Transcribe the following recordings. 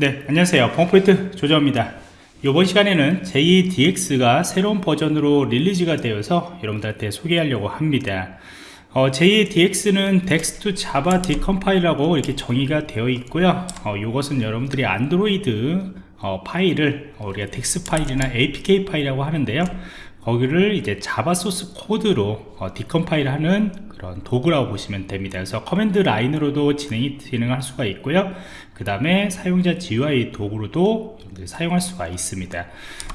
네 안녕하세요. 펌포인트 조정원입니다. 이번 시간에는 JADX가 새로운 버전으로 release가 되어서 여러분들한테 소개하려고 합니다. 어, JADX는 Dex Java Decompiler라고 이렇게 정의가 되어 있고요. 어, 이것은 여러분들이 안드로이드 어, 파일을 어, 우리가 DEX 파일이나 APK 파일이라고 하는데요 거기를 이제 자바 소스 코드로 어, decompile 하는 그런 도구라고 보시면 됩니다. 그래서 command line으로도 진행이 진행할 수가 있고요. 그 다음에 사용자 GUI 도구로도 사용할 수가 있습니다.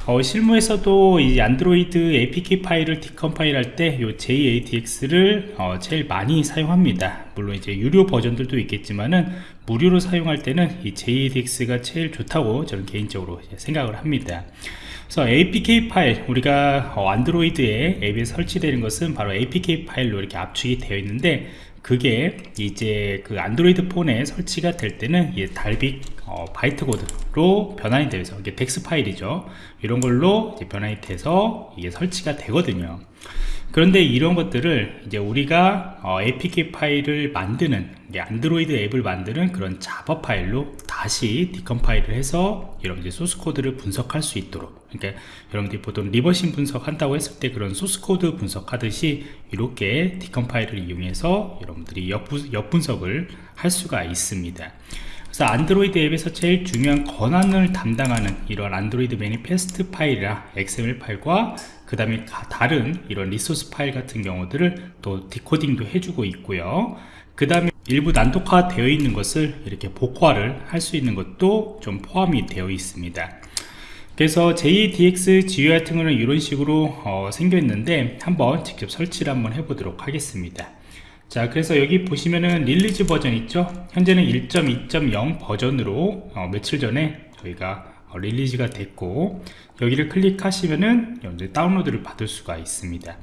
어, 실무에서도 이 안드로이드 APK 파일을 디컴파일 할 때 이 JADX를 어, 제일 많이 사용합니다 물론 이제 유료 버전들도 있겠지만은 무료로 사용할 때는 이 JADX가 제일 좋다고 저는 개인적으로 생각을 합니다. 그래서 APK 파일 우리가 어, 안드로이드에 앱에 설치되는 것은 바로 APK 파일로 이렇게 압축이 되어 있는데 그게 이제 그 안드로이드 폰에 설치가 될 때는 이 Dalvik 어, byte code로 변환이 되어서 이게 DEX 파일이죠. 이런 걸로 변환이 돼서 이게 설치가 되거든요 그런데 이런 것들을 이제 우리가 어, APK 파일을 만드는 안드로이드 앱을 만드는 그런 자바 파일로 다시 decompile을 해서 여러분들이 소스 코드를 분석할 수 있도록. 그러니까 여러분들이 보통 reversing 분석한다고 했을 때 그런 소스 코드 분석하듯이 이렇게 decompile을 이용해서 여러분들이 역분, 역분석을 할 수가 있습니다 그래서 안드로이드 앱에서 제일 중요한 권한을 담당하는 이런 안드로이드 manifest 파일이나 XML 파일과 그 다음에 다른 이런 resource 파일 같은 경우들을 또 decoding도 해주고 있고요. 그 다음에 일부 난독화 되어 있는 것을 이렇게 복호화를 할 수 있는 것도 좀 포함이 되어 있습니다. 그래서 JADX GUI 같은 거는 이런 식으로 어, 생겼는데 한번 직접 설치를 한번 해보도록 하겠습니다 자 그래서 여기 보시면은 release 버전 있죠? 현재는 1.2.0 버전으로 어, 며칠 전에 저희가 어, release가 됐고 여기를 클릭하시면은 이제 다운로드를 받을 수가 있습니다.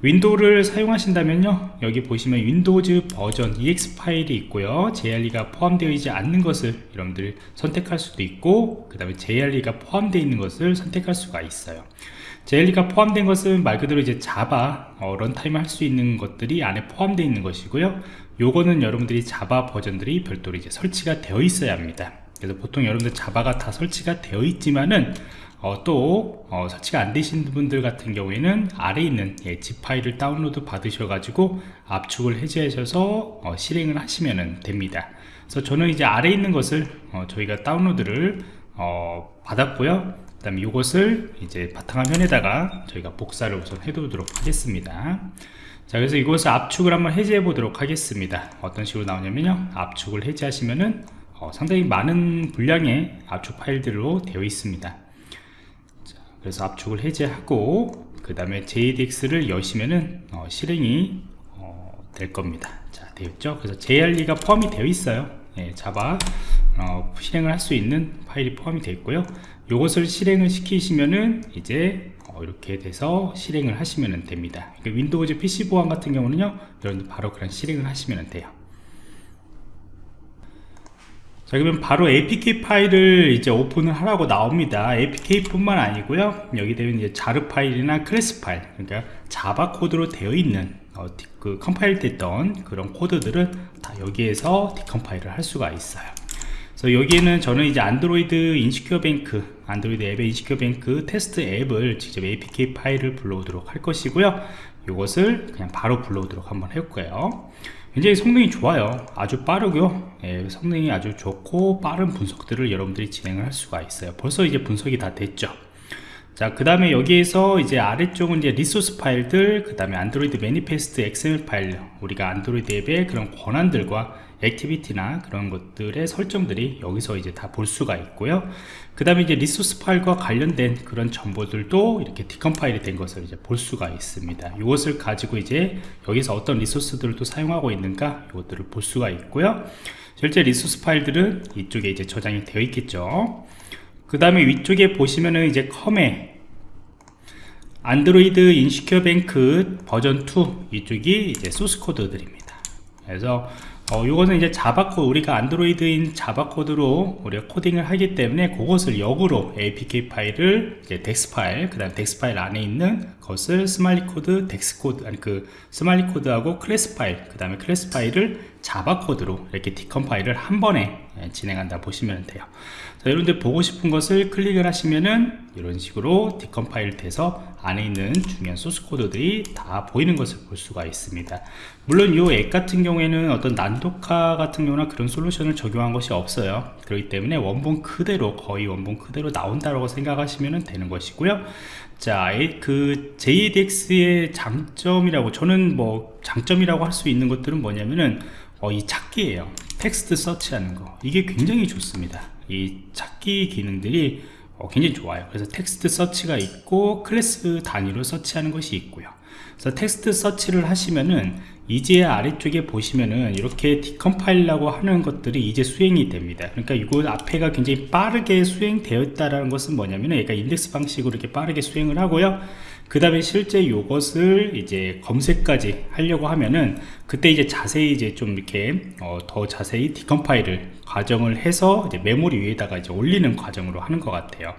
윈도우를 사용하신다면요 여기 보시면 윈도우즈 버전 exe 파일이 있고요. JRE가 포함되어 있지 않는 것을 여러분들 선택할 수도 있고 그 다음에 JRE가 포함되어 있는 것을 선택할 수가 있어요 JRE가 포함된 것은 말 그대로 이제 자바 어, runtime 할 수 있는 것들이 안에 포함되어 있는 것이고요. 요거는 여러분들이 자바 버전들이 별도로 이제 설치가 되어 있어야 합니다. 그래서 보통 여러분들 자바가 다 설치가 되어 있지만은 어, 또 어, 설치가 안 되신 분들 같은 경우에는 아래에 있는 예, zip 파일을 다운로드 받으셔 가지고 압축을 해제하셔서 어, 실행을 하시면 됩니다. 그래서 저는 이제 아래에 있는 것을 어, 저희가 다운로드를 어, 받았고요 그 다음에 이것을 이제 바탕화면에다가 저희가 복사를 우선 해두도록 하겠습니다. 자 그래서 이것을 압축을 한번 해제해 보도록 하겠습니다. 어떤 식으로 나오냐면요. 압축을 해제하시면은 어, 상당히 많은 분량의 압축 파일들로 되어 있습니다. 자, 그래서 압축을 해제하고 그 다음에 JADX를 여시면은 어, 실행이 어, 될 겁니다. 자 되었죠? 그래서 JRE가 포함이 되어 있어요. 예, 자바 어, 실행을 할 수 있는 파일이 포함이 되어 있고요. 이것을 실행을 시키시면은 이제 어, 이렇게 돼서 실행을 하시면 됩니다. 그러니까 윈도우즈 PC 보안 같은 경우는요 여러분들 바로 그런 실행을 하시면 돼요. 자 그러면 바로 APK 파일을 이제 오픈을 하라고 나옵니다. APK 뿐만 아니고요. 여기 되면 이제 JAR 파일이나 클래스 파일 그러니까 자바 코드로 되어 있는 어, 그 컴파일 됐던 그런 코드들은 다 여기에서 decompile을 할 수가 있어요 그래서 여기에는 저는 이제 안드로이드 Insecure Bank 안드로이드 앱의 Insecure Bank 테스트 앱을 직접 apk 파일을 불러오도록 할 것이고요. 이것을 그냥 바로 불러오도록 한번 해볼까요. 굉장히 성능이 좋아요. 아주 빠르고요. 예, 성능이 아주 좋고 빠른 분석들을 여러분들이 진행을 할 수가 있어요. 벌써 이제 분석이 다 됐죠 자, 그 다음에 여기에서 이제 아래쪽은 이제 resource 파일들, 그 다음에 안드로이드 manifest XML 파일, 우리가 안드로이드 앱의 그런 권한들과 activity나 그런 것들의 설정들이 여기서 이제 다 볼 수가 있고요. 그 다음에 이제 resource 파일과 관련된 그런 정보들도 이렇게 decompile이 된 것을 이제 볼 수가 있습니다. 이것을 가지고 이제 여기서 어떤 resource들을 또 사용하고 있는가 이것들을 볼 수가 있고요. 실제 resource 파일들은 이쪽에 이제 저장이 되어 있겠죠. 그 다음에 위쪽에 보시면은 이제 com에 안드로이드 Insecure Bank 버전 2 이쪽이 이제 소스 코드들입니다. 그래서 어, 이거는 이제 자바 코드 우리가 안드로이드인 자바 코드로 우리가 코딩을 하기 때문에 그것을 역으로 apk 파일을 이제 DEX 파일 그다음 DEX 파일 안에 있는 것을 smali 코드 DEX 코드 아니 그 smali 코드하고 클래스 파일 그 다음에 클래스 파일을 자바 코드로 이렇게 decompile을 한 번에 예, 진행한다 보시면 돼요. 자, 여러분들 보고 싶은 것을 클릭을 하시면은 이런 식으로 디컴파일 돼서 안에 있는 중요한 소스 코드들이 다 보이는 것을 볼 수가 있습니다. 물론 이 앱 같은 경우에는 어떤 난독화 같은 경우나 그런 솔루션을 적용한 것이 없어요. 그렇기 때문에 원본 그대로 거의 원본 그대로 나온다고 생각하시면 되는 것이고요. 자, 그 JDX의 장점이라고 저는 뭐 장점이라고 할 수 있는 것들은 뭐냐면은 어, 이 찾기예요. 텍스트 서치하는 거 이게 굉장히 좋습니다. 이 찾기 기능들이 어, 굉장히 좋아요. 그래서 텍스트 서치가 있고 클래스 단위로 search하는 것이 있고요. 그래서 텍스트 서치를 하시면은 이제 아래쪽에 보시면은 이렇게 decompile라고 하는 것들이 이제 수행이 됩니다. 그러니까 이거 앞에가 굉장히 빠르게 수행되어 있다는 것은 뭐냐면은 얘가 인덱스 방식으로 이렇게 빠르게 수행을 하고요. 그 다음에 실제 이것을 이제 검색까지 하려고 하면은 그때 이제 자세히 이제 좀 이렇게 어, 더 자세히 디컴파일을 과정을 해서 이제 메모리 위에다가 이제 올리는 과정으로 하는 것 같아요.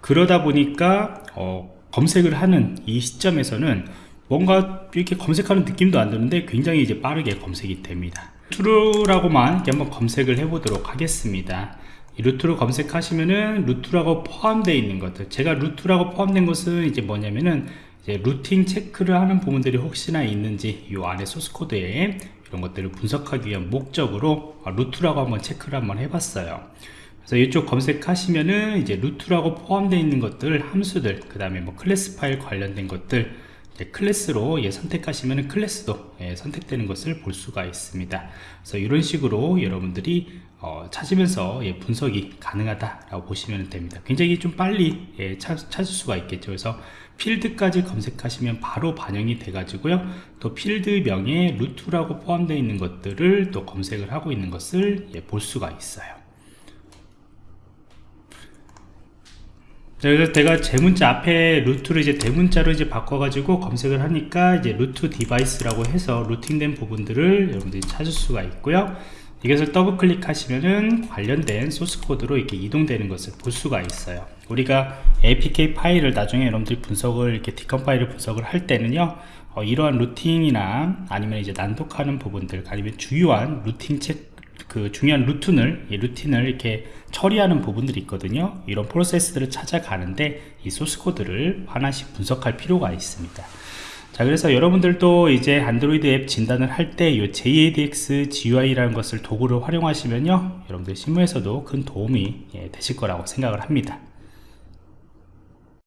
그러다 보니까 어, 검색을 하는 이 시점에서는 뭔가 이렇게 검색하는 느낌도 안 드는데 굉장히 이제 빠르게 검색이 됩니다 이렇게 한번 검색을 해 보도록 하겠습니다 이 루트로 검색하시면은 루트라고 포함되어 있는 것들. 제가 루트라고 포함된 것은 이제 뭐냐면은 이제 rooting 체크를 하는 부분들이 혹시나 있는지 이 안에 소스 코드에 이런 것들을 분석하기 위한 목적으로 root라고 한번 체크를 한번 해봤어요. 그래서 이쪽 검색하시면은 이제 root라고 포함되어 있는 것들 함수들 그 다음에 뭐 클래스 파일 관련된 것들 클래스로 예, 선택하시면 클래스도 예, 선택되는 것을 볼 수가 있습니다. 그래서 이런 식으로 여러분들이 어, 찾으면서 예, 분석이 가능하다라고 보시면 됩니다. 굉장히 좀 빨리 예, 찾, 찾을 수가 있겠죠. 그래서 필드까지 검색하시면 바로 반영이 돼 가지고요. 또 필드명에 root라고 포함되어 있는 것들을 또 검색을 하고 있는 것을 예, 볼 수가 있어요. 그래서 제가 제문자 앞에 root를 이제 대문자로 이제 바꿔가지고 검색을 하니까 이제 root device라고 해서 rooting된 부분들을 여러분들이 찾을 수가 있고요. 이것을 더블 클릭하시면은 관련된 소스 코드로 이렇게 이동되는 것을 볼 수가 있어요. 우리가 APK 파일을 나중에 여러분들이 분석을 이렇게 decompile을 분석을 할 때는요. 어, 이러한 루팅이나 아니면 이제 난독하는 부분들 아니면 주요한 루팅 체크 그 중요한 루틴을 이 루틴을 이렇게 처리하는 부분들이 있거든요 이런 프로세스들을 찾아가는데 이 소스 코드를 하나씩 분석할 필요가 있습니다 자 그래서 여러분들도 이제 안드로이드 앱 진단을 할 때 이 JADX GUI라는 것을 도구를 활용하시면요 여러분들 실무에서도 큰 도움이 예, 되실 거라고 생각을 합니다